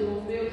do meu